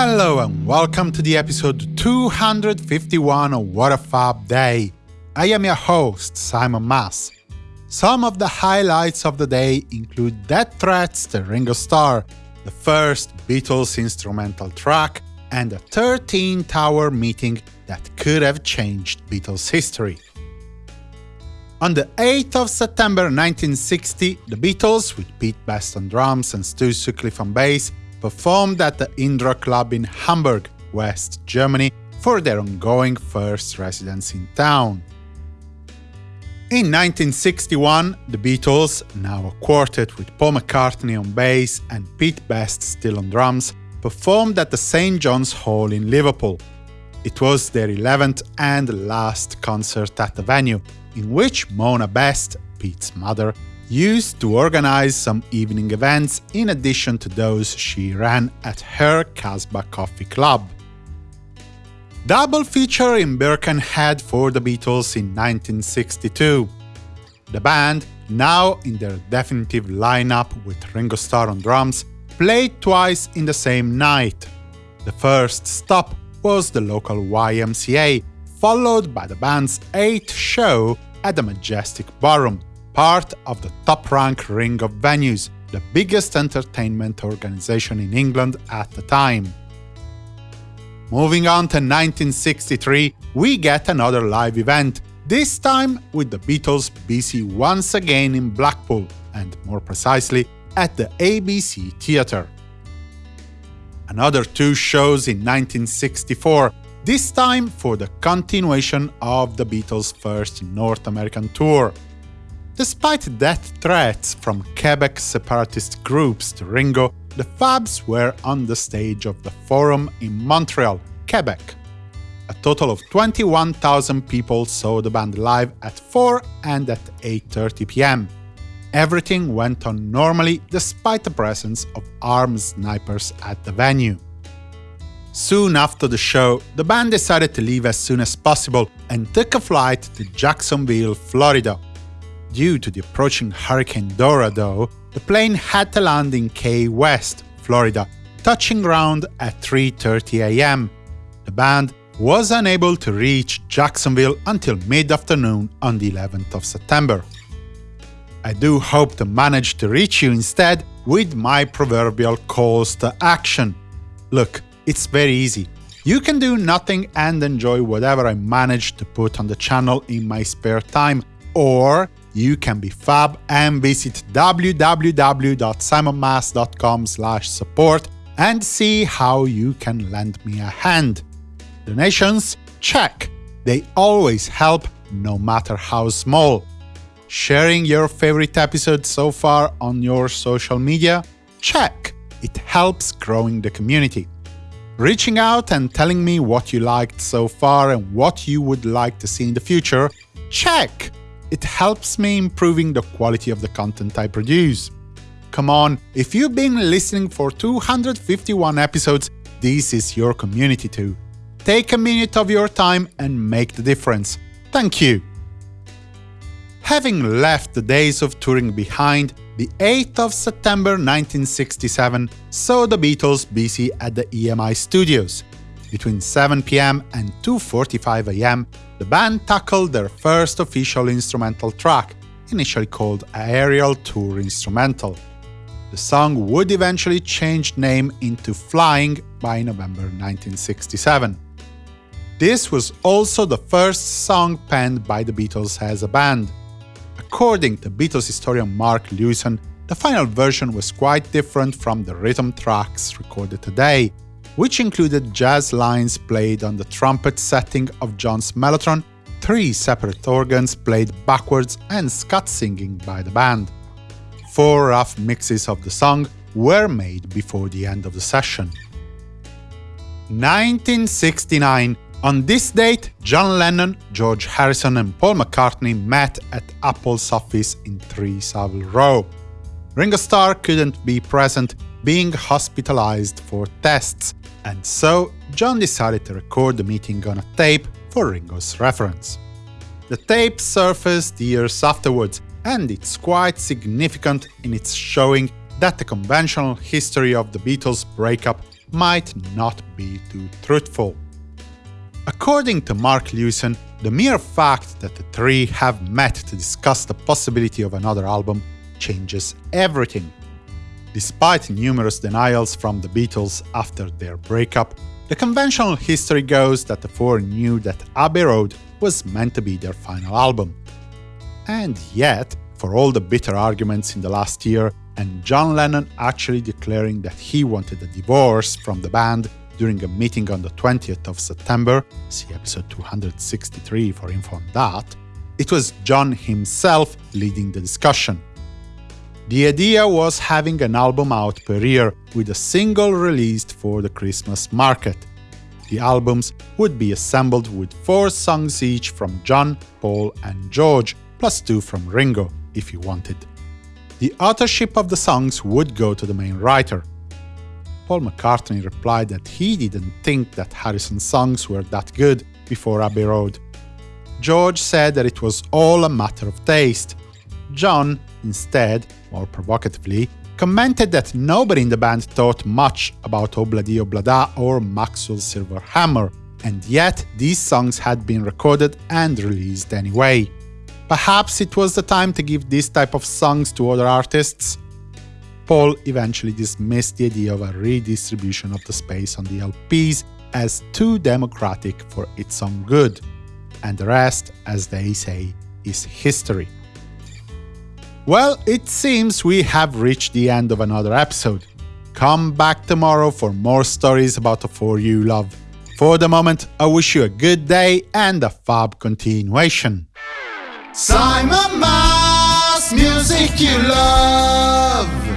Hello and welcome to the episode 251 of What a Fab Day. I am your host, Simon Mas. Some of the highlights of the day include Death Threats to Ringo Starr, the first Beatles instrumental track, and a 13-hour meeting that could have changed Beatles history. On the 8th of September 1960, the Beatles, with Pete Best on drums and Stu Sutcliffe on bass, performed at the Indra Club in Hamburg, West Germany, for their ongoing first residence in town. In 1961, the Beatles, now a quartet with Paul McCartney on bass and Pete Best still on drums, performed at the St John's Hall in Liverpool. It was their 11th and last concert at the venue, in which Mona Best, Pete's mother, used to organize some evening events in addition to those she ran at her Casbah Coffee Club. Double feature in Birkenhead for the Beatles in 1962. The band, now in their definitive lineup with Ringo Starr on drums, played twice in the same night. The first stop was the local YMCA, followed by the band's eighth show at the Majestic Ballroom, part of the top-rank ring of venues, the biggest entertainment organization in England at the time. Moving on to 1963, we get another live event, this time with the Beatles BC once again in Blackpool, and more precisely, at the ABC Theatre. Another two shows in 1964, this time for the continuation of the Beatles' first North American tour. Despite death threats from Quebec separatist groups to Ringo, the Fabs were on the stage of the Forum in Montreal, Quebec. A total of 21,000 people saw the band live at 4 and at 8.30 pm. Everything went on normally despite the presence of armed snipers at the venue. Soon after the show, the band decided to leave as soon as possible and took a flight to Jacksonville, Florida, Due to the approaching Hurricane Dora, though, the plane had to land in Key West, Florida, touching ground at 3.30 am. The band was unable to reach Jacksonville until mid-afternoon on the 11th of September. I do hope to manage to reach you instead with my proverbial calls to action. Look, it's very easy. You can do nothing and enjoy whatever I manage to put on the channel in my spare time, or you can be fab and visit www.simonmas.com support and see how you can lend me a hand. Donations? Check! They always help, no matter how small. Sharing your favorite episode so far on your social media? Check! It helps growing the community. Reaching out and telling me what you liked so far and what you would like to see in the future? Check! It helps me improving the quality of the content I produce. Come on, if you've been listening for 251 episodes, this is your community too. Take a minute of your time and make the difference. Thank you! Having left the days of touring behind, the 8th of September 1967 saw the Beatles busy at the EMI studios. Between 7 pm and 2.45 am, the band tackled their first official instrumental track, initially called Aerial Tour Instrumental. The song would eventually change name into Flying by November 1967. This was also the first song penned by the Beatles as a band. According to Beatles historian Mark Lewisohn, the final version was quite different from the rhythm tracks recorded today, which included jazz lines played on the trumpet setting of John's Mellotron, three separate organs played backwards and scat singing by the band. Four rough mixes of the song were made before the end of the session. 1969 on this date, John Lennon, George Harrison and Paul McCartney met at Apple's office in 3 Savile Row. Ringo Starr couldn't be present, being hospitalized for tests, and so John decided to record the meeting on a tape for Ringo's reference. The tape surfaced years afterwards, and it's quite significant in its showing that the conventional history of the Beatles' breakup might not be too truthful. According to Mark Lewisohn, the mere fact that the three have met to discuss the possibility of another album changes everything. Despite numerous denials from the Beatles after their breakup, the conventional history goes that the four knew that Abbey Road was meant to be their final album. And yet, for all the bitter arguments in the last year, and John Lennon actually declaring that he wanted a divorce from the band during a meeting on the 20th of September, see episode 263 for info on that, it was John himself leading the discussion. The idea was having an album out per year, with a single released for the Christmas market. The albums would be assembled with four songs each from John, Paul and George, plus two from Ringo, if he wanted. The authorship of the songs would go to the main writer. Paul McCartney replied that he didn't think that Harrison's songs were that good before Abbey Road. George said that it was all a matter of taste. John, instead, more provocatively, commented that nobody in the band thought much about oh Obladi Oblada oh or Maxwell's Silver Hammer, and yet these songs had been recorded and released anyway. Perhaps it was the time to give this type of songs to other artists? Paul eventually dismissed the idea of a redistribution of the space on the LPs as too democratic for its own good, and the rest, as they say, is history. Well, it seems we have reached the end of another episode. Come back tomorrow for more stories about the For You love. For the moment, I wish you a good day and a fab continuation. Simon Mas, music you love.